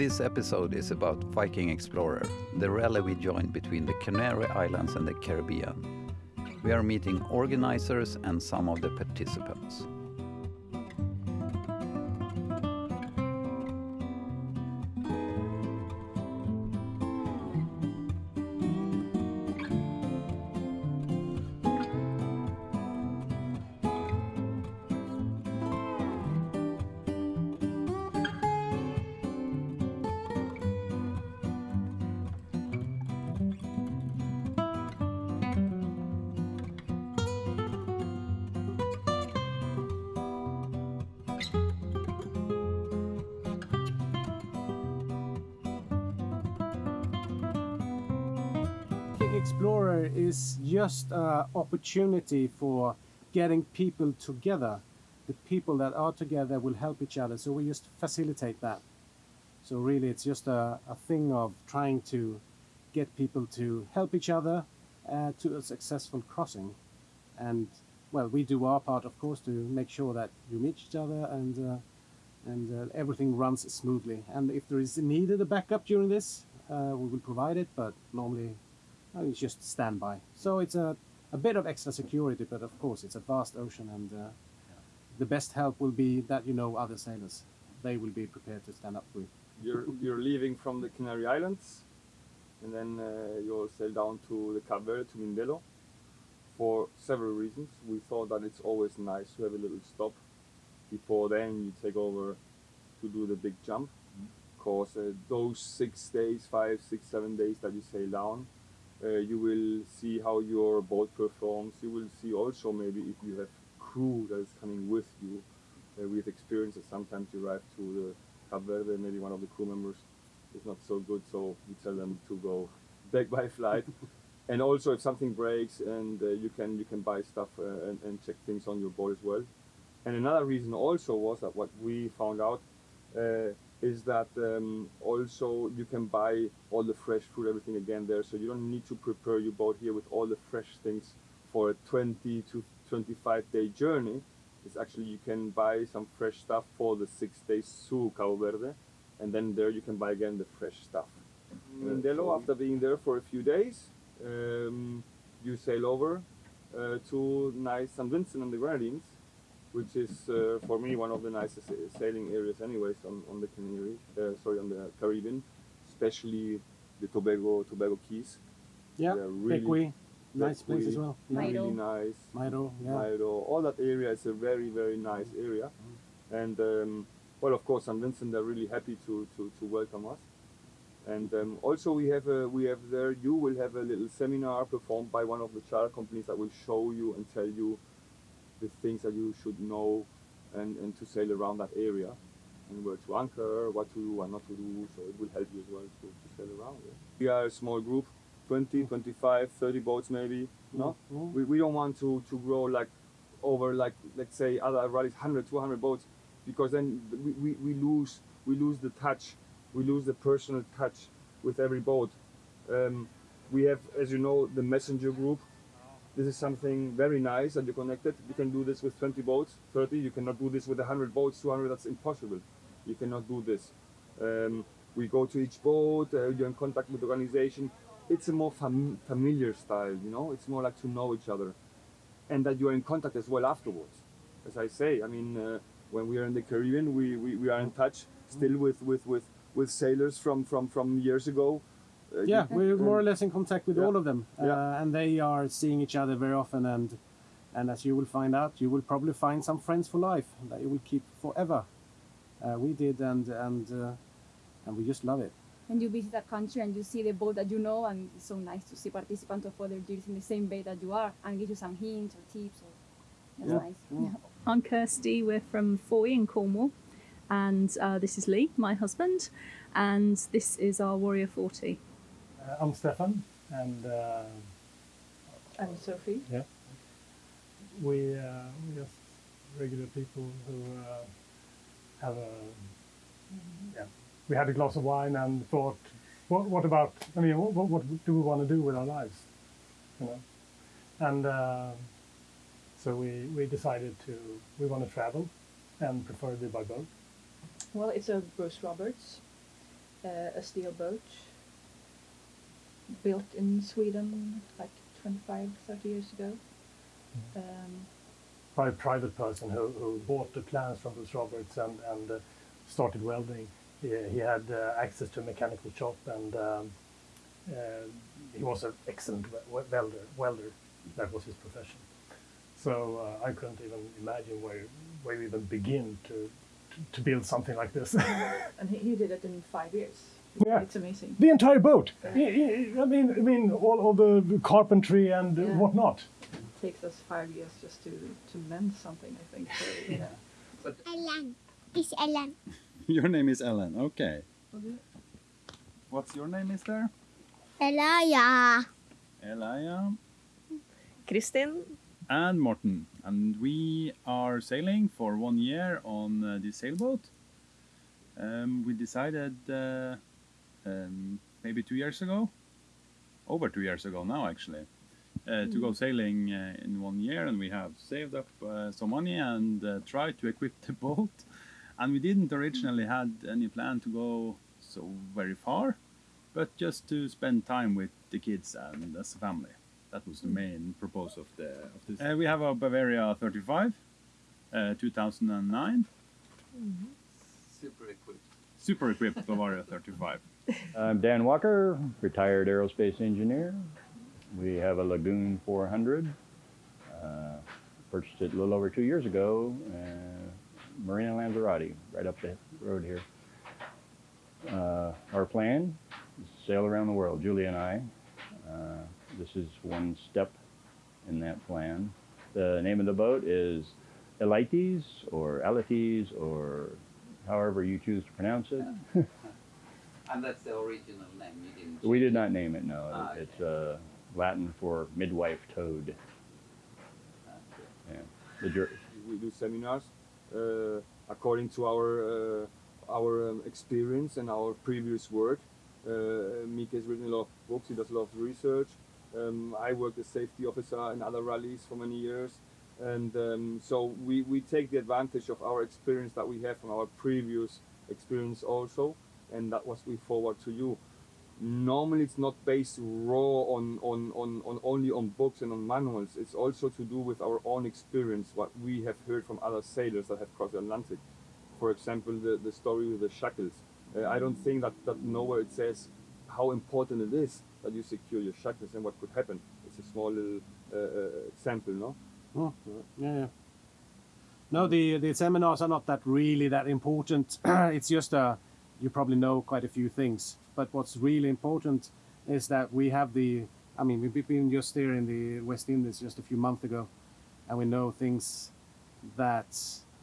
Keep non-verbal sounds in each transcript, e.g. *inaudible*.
This episode is about Viking Explorer, the rally we joined between the Canary Islands and the Caribbean. We are meeting organizers and some of the participants. Explorer is just an opportunity for getting people together. The people that are together will help each other, so we just facilitate that. So really it's just a, a thing of trying to get people to help each other uh, to a successful crossing. And well, we do our part, of course, to make sure that you meet each other and uh, and uh, everything runs smoothly. And if there is needed a backup during this, uh, we will provide it, but normally it's just standby. So it's a, a bit of extra security, but of course it's a vast ocean and uh, the best help will be that you know other sailors. They will be prepared to stand up for you. You're, you're leaving from the Canary Islands and then uh, you'll sail down to the Cape Verde, to Mindelo for several reasons. We thought that it's always nice to have a little stop before then you take over to do the big jump. Because uh, those six days, five, six, seven days that you sail down, you will see how your boat performs. You will see also maybe if you have crew that is coming with you. Uh, we've experienced that sometimes you arrive to the Cape Verde, maybe one of the crew members is not so good, so you tell them to go *laughs* back by flight. *laughs* and also if something breaks and uh, you can you can buy stuff uh, and, and check things on your boat as well. And another reason also was that what we found out uh, is that um, also you can buy all the fresh food, everything again there, so you don't need to prepare your boat here with all the fresh things for a 20 to 25 day journey. It's actually you can buy some fresh stuff for the six days to Cabo Verde, and then there you can buy again the fresh stuff. Mindelo, after being there for a few days, um, you sail over uh, to nice St. Vincent and the Grenadines, which is uh, for me one of the nicest sailing areas anyways on, on the Canary, uh, sorry, on the Caribbean, especially the Tobago, Tobago Cays. Yeah, really- Bequia, nice place as well. Yeah. Really nice. Mayreau, yeah. Mayreau, all that area is a very, very nice area. And um, well, of course, St. Vincent are really happy to, to, to welcome us. And um, also we have a, we have there, you will have a little seminar performed by one of the charter companies that will show you and tell you the things that you should know and, and to sail around that area and where to anchor, what to do, what not to do. So it will help you as well to, to sail around. yeah. We are a small group, 20, 25, 30 boats maybe. No, Mhm. we, we don't want to, to grow like over like let's say other rallies 100 200 boats because then we, we, we lose we lose the touch we lose the personal touch with every boat um, we have as you know the messenger group this is something very nice that you're connected. You can do this with 20 boats 30 you cannot do this with 100 boats 200 that's impossible. You cannot do this. Um, we go to each boat uh, you're in contact with the organization. It's a more fam- familiar style you know? It's more like to know each other. And that you're in contact as well afterwards. As I say, I mean, uh, when we are in the Caribbean, we, we, we are in touch still with, with, with, with sailors from, from, from years ago. Uh, Yeah, we're more or less in contact with Yeah. all of them, uh, Yeah. and they are seeing each other very often. And and as you will find out, you will probably find some friends for life that you will keep forever. Uh, we did, and and uh, and we just love it. And you visit a country and you see the boat that you know, and it's so nice to see participants of other years in the same bay that you are, and give you some hints or tips. Or, that's Yeah. nice. Yeah. I'm Kirsty. We're from Fowey in Cornwall, and uh, this is Lee, my husband, and this is our Warrior 40. Uh, I'm Stefan, and uh, And Sophie. we uh, we're just regular people who uh, have a yeah. We had a glass of wine and thought, what what about? I mean, what what, what do we want to do with our lives? You know, and uh, so we we decided to we want to travel, and preferably by boat. Well, it's a Bruce Roberts, uh, a steel boat built in Sweden like 25, 30 years ago. Um, by a private person who, who bought the plans from Bruce Roberts and, and uh, started welding. He, he had uh, access to a mechanical shop and um, uh, he was an excellent welder. Welder, that was his profession. So uh, I couldn't even imagine where where you even begin to to, to build something like this. *laughs* and he, he did it in five years. Yeah. It's amazing. the entire boat. I I- I mean, I mean, all, all the carpentry and Yeah. whatnot. It takes us five years just to, to mend something, I think. So, *laughs* yeah. Ellen. It's Ellen. *laughs* Your name is Ellen. Okay. okay. What's your name, Mister? Elia. Elia Kristin, and Morten, and we are sailing for one year on uh, this sailboat. Um, we decided uh, um, maybe two years ago, over two years ago now actually, uh, to go sailing uh, in one year, and we have saved up uh, some money and uh, tried to *laughs* equip the boat. And we didn't originally had any plan to go so very far, but just to spend time with the kids and as a family. That was the main purpose of the of this. Uh, we have a Bavaria 35, uh, 2009, Super equipped. super equipped Bavaria 35. I'm Dan Walker, retired aerospace engineer. We have a Lagoon 400. Uh, purchased it a little over two years ago. Uh, Marina Lanzarote, right up the road here. Uh, our plan is sail around the world, Julie and I. Uh, this is one step in that plan. The name of the boat is Alytes or Alytes or however you choose to pronounce it. *laughs* And that's the original name. You didn't. We did not name it, no. Ah, It's uh, Latin for midwife toad. Yeah. We do seminars uh, according to our uh, our um, experience and our previous work. Uh, Mika has written a lot of books. He does a lot of research. Um, I worked as safety officer in other rallies for many years, and um, so we, we take the advantage of our experience that we have from our previous experience also, and that was we forward to you normally it's not based raw on, on, on, on only on books and on manuals. It's also to do with our own experience, what we have heard from other sailors that have crossed the Atlantic. For example, the, the story with the shackles. Uh, I don't think that, that nowhere it says how important it is that you secure your shackles and what could happen. It's a small little uh, uh, example, no? Oh, yeah, yeah. No, the the seminars are not that really that important. *clears throat* it's just uh, you probably know quite a few things. But what's really important is that we have the. I mean, we've been just there in the West Indies just a few months ago, and we know things that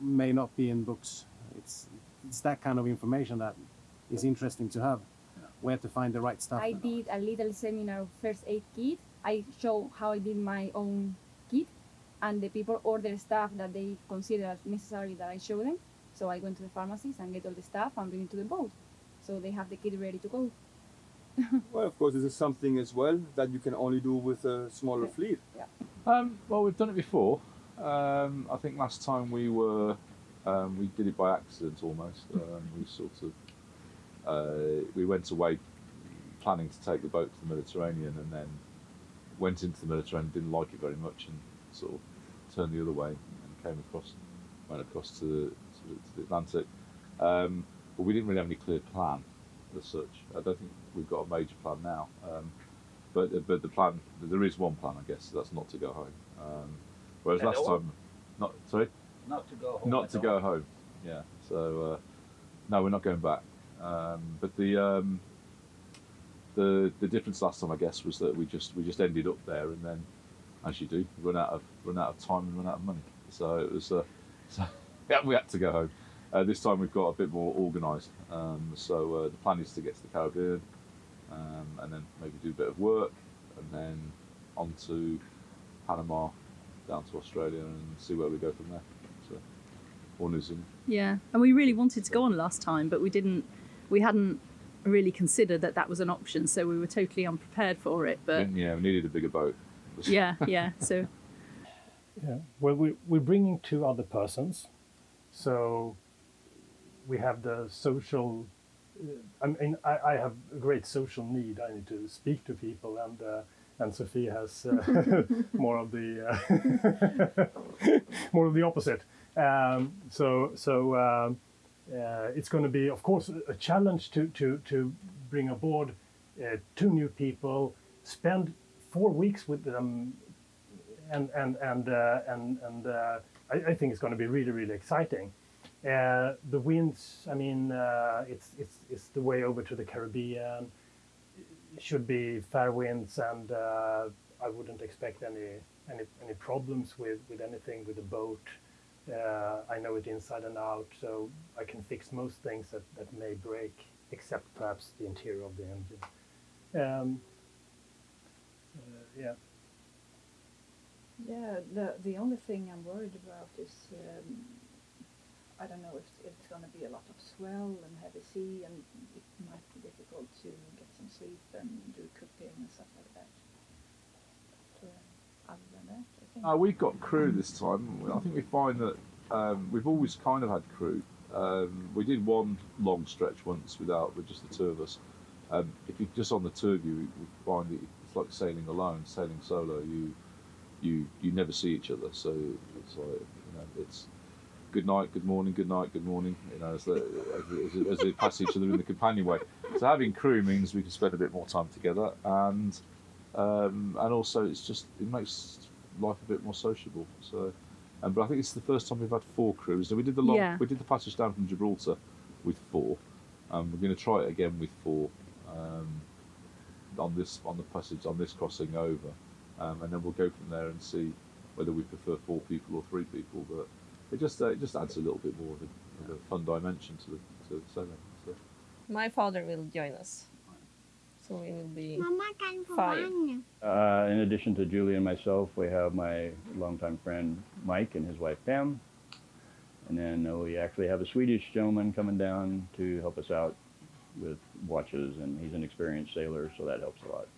may not be in books. It's it's that kind of information that is interesting to have. Where to find the right stuff. I did a little seminar of first aid kit. I show how I did my own kit, and the people order stuff that they consider as necessary that I show them. So I go into the pharmacies and get all the stuff and bring it to the boat, so they have the kit ready to go. *laughs* Well, of course, this is something as well that you can only do with a smaller fleet. Um, well, we've done it before. Um, I think last time we were, um, we did it by accident almost. Um, we sort of, uh, we went away planning to take the boat to the Mediterranean and then went into the Mediterranean, didn't like it very much and sort of turned the other way and came across, went across to the, to the, Atlantic. Um, but we didn't really have any clear plan as such. I don't think we've got a major plan now. Um, but but the plan there is one plan, I guess. That's not to go home. Um, whereas last time, not sorry, Not to go home. not to all. go home. Yeah. So uh, no, we're not going back. Um, but the um, the the difference last time, I guess, was that we just we just ended up there, and then, as you do, run out of run out of time and run out of money. So it was uh, *laughs* so yeah, we had to go home. Uh, this time we've got a bit more organised. Um, so uh, the plan is to get to the Caribbean, um, and then maybe do a bit of work, and then on to Panama, down to Australia, and see where we go from there. So, or New Zealand. Yeah, and we really wanted to go on last time, but we didn't. We hadn't really considered that that was an option, so we were totally unprepared for it. But yeah, we needed a bigger boat. yeah, yeah. So *laughs* Yeah. Well, we, we're bringing two other persons. So we have the social I mean, I, I have a great social need. I need to speak to people, and uh, and Sophie has uh, *laughs* more of the uh, *laughs* more of the opposite. Um, so so um, uh, it's going to be, of course, a challenge to to to bring aboard uh, two new people, spend four weeks with them, and and and uh, and and uh, I, I think it's going to be really really exciting. Uh, the winds, I mean, uh, it's it's it's the way over to the Caribbean. It should be fair winds, and uh, I wouldn't expect any any any problems with with anything with the boat. Uh, I know it inside and out, so I can fix most things that, that may break, except perhaps the interior of the engine. Um, uh, yeah. Yeah, the the only thing I'm worried about is um, I don't know if it's going to be a lot of swell and heavy sea, and it might be difficult to get some sleep and do cooking and stuff like that. But, uh, other than that, I think. Uh, we've got crew this time. I think we find that um, we've always kind of had crew. Um, we did one long stretch once without, with just the two of us. Um, if you're just on the two of you, we find it, it's like sailing alone, sailing solo. You, you, you never see each other, so it's like you know, it's good night, good morning, good night, good morning. You know, as, the, as, they pass each other in the companionway. So having crew means we can spend a bit more time together, and um, and also it's just it makes life a bit more sociable. So, um, but I think it's the first time we've had four crews. So we did the long, Yeah. we did the passage down from Gibraltar with four. Um, we're going to try it again with four um, on this on the passage on this crossing over, um, and then we'll go from there and see whether we prefer four people or three people. But it just uh, it just adds a little bit more of a, of a fun dimension to the to the sailing. So. My father will join us. So we will be five. Uh, in addition to Julie and myself, we have my longtime friend Mike and his wife Pam. And then uh, we actually have a Swedish gentleman coming down to help us out with watches, and he's an experienced sailor, so that helps a lot.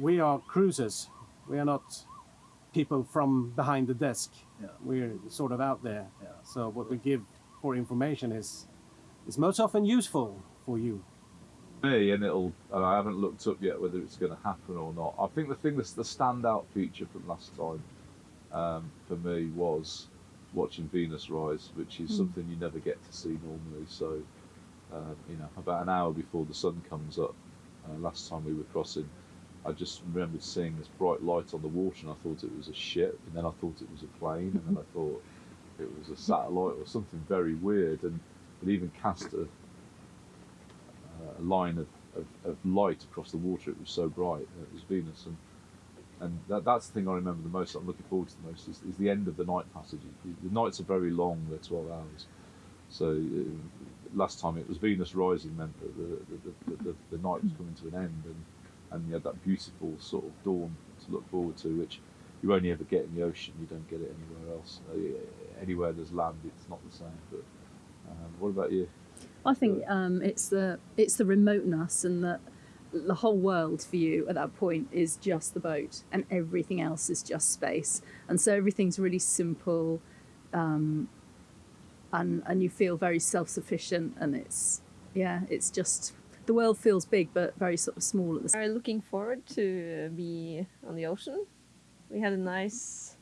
We are cruisers. We are not people from behind the desk. Yeah. We're sort of out there. Yeah. So what we give for information is is most often useful for you. me, and it'll. And I haven't looked up yet whether it's going to happen or not. I think the thing that's the standout feature from last time um, for me was watching Venus rise, which is something you never get to see normally. So, um, you know, about an hour before the sun comes up, uh, last time we were crossing, I just remembered seeing this bright light on the water, and I thought it was a ship, and then I thought it was a plane, and then I thought it was a satellite or something very weird, and it even cast a, a line of, of, of light across the water. It was so bright. It was Venus, and and that, that's the thing I remember the most. I'm looking forward to the most is, is the end of the night passage. The, nights are very long; they're 12 hours. So uh, last time it was Venus rising meant that the the, the, the, the night was coming to an end, and and you had that beautiful sort of dawn to look forward to, which you only ever get in the ocean. You don't get it anywhere else. Uh, anywhere there's land, it's not the same. But um, what about you? I think um, it's the it's the remoteness and that the whole world for you at that point is just the boat, and everything else is just space, and so everything's really simple, um, and and you feel very self sufficient, and it's yeah, it's just the world feels big but very sort of small at the same. are looking forward to be on the ocean. We had a nice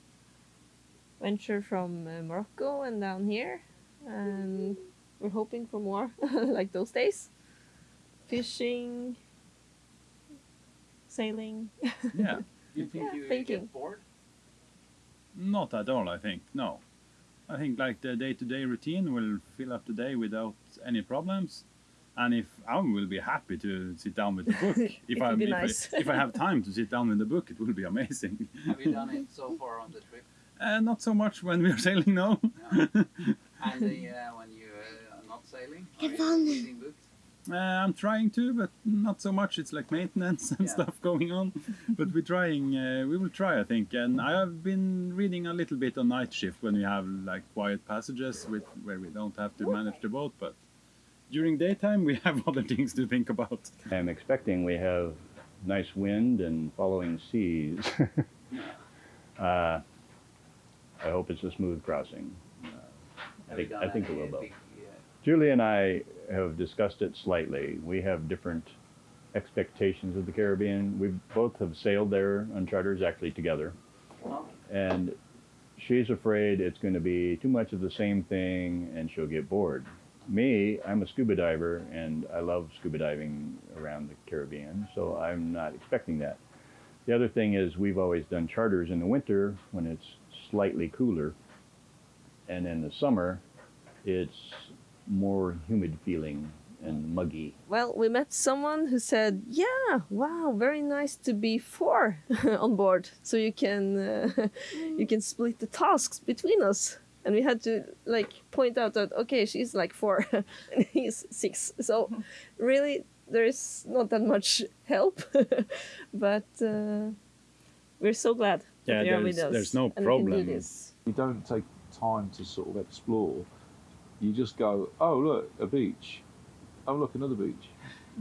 venture from uh, Morocco and down here, and we're hoping for more *laughs* like those days. Fishing, sailing. *laughs* Yeah. You think Yeah, you thinking. get bored? Not at all, I think. No. I think like the day-to-day routine will fill up the day without any problems. And if I will be happy to sit down with the *laughs* book, if I if, nice. I if I have time to sit down with the book, it will be amazing. Have you done it so far on the trip? Uh, not so much when we are sailing now. And the, uh, *laughs* when you uh, are not sailing? Are you reading books? Uh, I'm trying to, but not so much. It's like maintenance and Yeah. stuff going on. *laughs* but we're trying. Uh, we will try, I think. And I have been reading a little bit on night shift when we have like quiet passages with where we don't have to manage the boat. But during daytime, we have *laughs* other things to think about. I'm expecting we have nice wind and following seas. *laughs* uh, I hope it's a smooth crossing. Uh, I think, I think it will, uh, Julie and I have discussed it slightly. We have different expectations of the Caribbean. We both have sailed there on charters actually together. And she's afraid it's going to be too much of the same thing and she'll get bored. Me, I'm a scuba diver and I love scuba diving around the Caribbean, so I'm not expecting that. The other thing is we've always done charters in the winter when it's slightly cooler, and in the summer it's more humid feeling and muggy. Well, we met someone who said, "Yeah, wow, very nice to be four *laughs* on board, so you can uh, *laughs* you can split the tasks between us." And we had to like point out that okay, she's like four *laughs* and he's six, so really there is not that much help, *laughs* but uh, we're so glad Yeah, that you're with there's- us. there's no and we problem. do you don't take time to sort of explore. You just go, oh look, a beach. Oh look, another beach.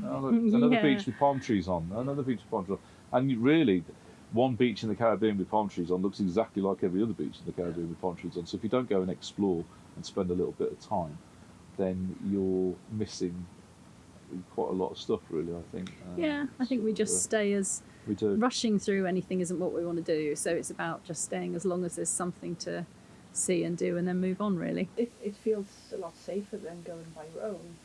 Oh look, another *laughs* Yeah. beach with palm trees on. Another beach with palm trees on. And you really, one beach in the Caribbean with palm trees on looks exactly like every other beach in the Caribbean with palm trees on. So if you don't go and explore and spend a little bit of time, then you're missing quite a lot of stuff. Really, I think. Um, Yeah, I think we just uh, stay as we do. rushing through anything isn't what we want to do. So it's about just staying as long as there's something to see and do and then move on, really. It, it feels a lot safer than going by your own.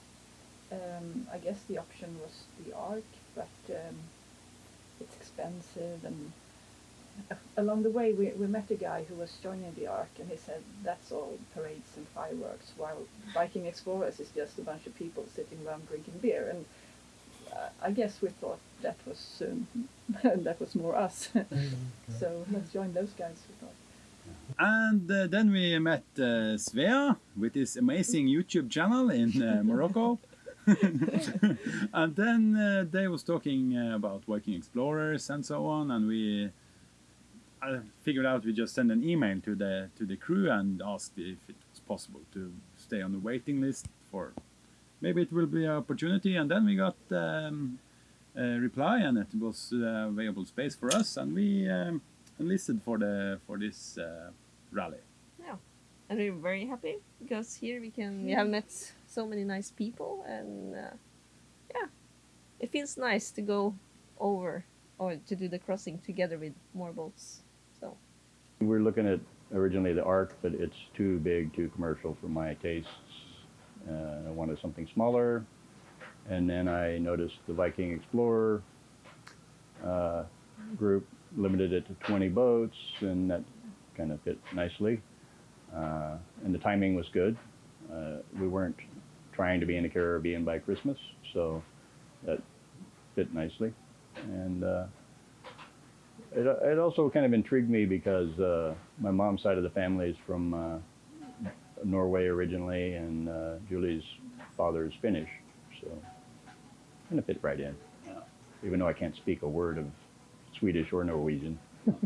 Um, I guess the option was the ARC, but um, it's expensive. And along the way, we, we met a guy who was joining the ARC, and he said that's all parades and fireworks, while Viking Explorers is just a bunch of people sitting around drinking beer. And uh, I guess we thought that was um, *laughs* that was more us. *laughs* so let's join those guys. We thought. And uh, then we met uh, Svea with his amazing YouTube channel in uh, Morocco. *laughs* *laughs* and then uh, they was talking uh, about Viking explorers and so on, and we I figured out we just send an email to the to the crew and asked if it was possible to stay on the waiting list for maybe it will be an opportunity. And then we got um, a reply, and it was uh, available space for us, and we um, enlisted for the for this uh, rally. Yeah, and we're very happy because here we can we have met so many nice people, and uh, yeah, it feels nice to go over or to do the crossing together with more boats. So we're looking at originally the ARC, but it's too big, too commercial for my tastes. Uh, I wanted something smaller. And then I noticed the Viking Explorer uh, group limited it to 20 boats, and that kind of fit nicely. Uh, and the timing was good. Uh, we weren't trying to be in the Caribbean by Christmas, so that fit nicely. And uh, it, it also kind of intrigued me because uh, my mom's side of the family is from uh, Norway originally, and uh, Julie's father is Finnish, so kind of fit right in. Even though I can't speak a word of Swedish or Norwegian. *laughs*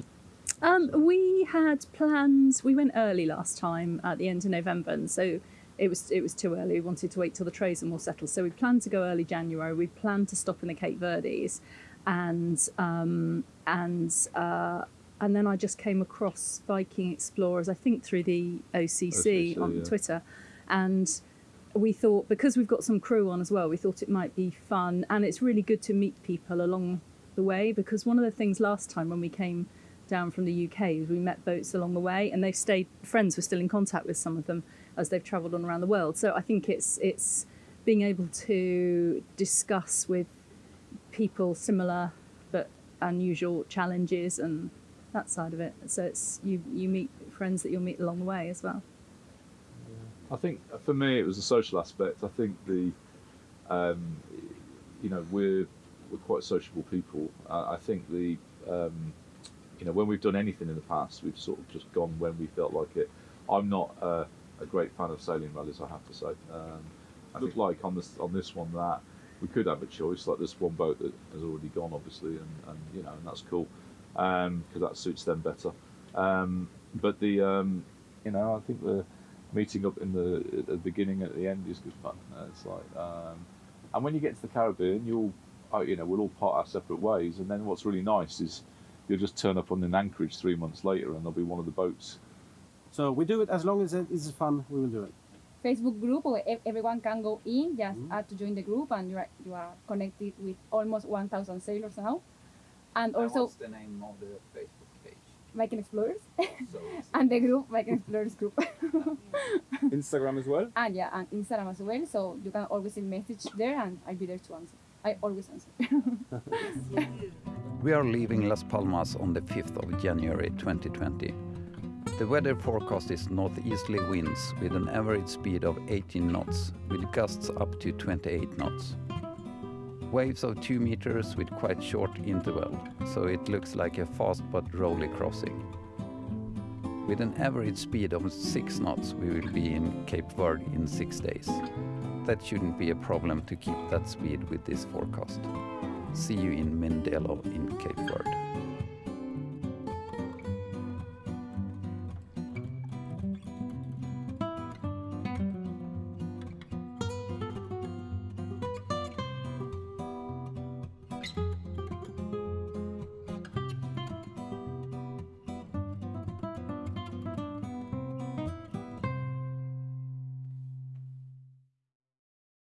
Um, we had plans. We went early last time at the end of November, and so it was it was too early. We wanted to wait till the trays were more settled. So we planned to go early January. We planned to stop in the Cape Verdes, and um, and uh, and then I just came across Viking Explorers. I think through the OCC, OCC, on yeah. Twitter, and we thought because we've got some crew on as well, we thought it might be fun, and it's really good to meet people along the way because one of the things last time when we came down from the UK we met boats along the way, and they've stayed friends. We're still in contact with some of them as they've travelled on around the world. So I think it's it's being able to discuss with people similar but unusual challenges and that side of it. So it's you you meet friends that you'll meet along the way as well. I think for me it was the social aspect. I think the, um, you know, we're we're quite sociable people. I, I think the, um, you know, when we've done anything in the past, we've sort of just gone when we felt like it. I'm not uh, a great fan of sailing rallies, I have to say. Um, I look like on this on this one that we could have a choice. Like this one boat that has already gone, obviously, and, and you know, and that's cool because that suits them better. Um, but the, um, you know, I think the meeting up in the at the beginning at the end is good fun. Uh, it's like, um, and when you get to the Caribbean, you'll, uh, you know, we'll all part our separate ways. And then what's really nice is you'll just turn up on an anchorage three months later, and there'll be one of the boats. So we do it as long as it is fun. We will do it. Facebook group where everyone can go in, just mm-hmm. add to join the group, and you are you are connected with almost 1,000 sailors now. And also what's the name of the Facebook page? Viking Explorers, So *laughs* and the group Viking Explorers group. *laughs* Instagram as well. and yeah, and Instagram as well. So you can always send message there, and I'll be there to answer. I always answer. *laughs* We are leaving Las Palmas on the 5th of January 2020. The weather forecast is northeasterly winds with an average speed of 18 knots, with gusts up to 28 knots. Waves of 2 meters with quite short interval, so it looks like a fast but rolly crossing. With an average speed of 6 knots, we will be in Cape Verde in 6 days. That shouldn't be a problem to keep that speed with this forecast. See you in Mindelo in Cape Verde.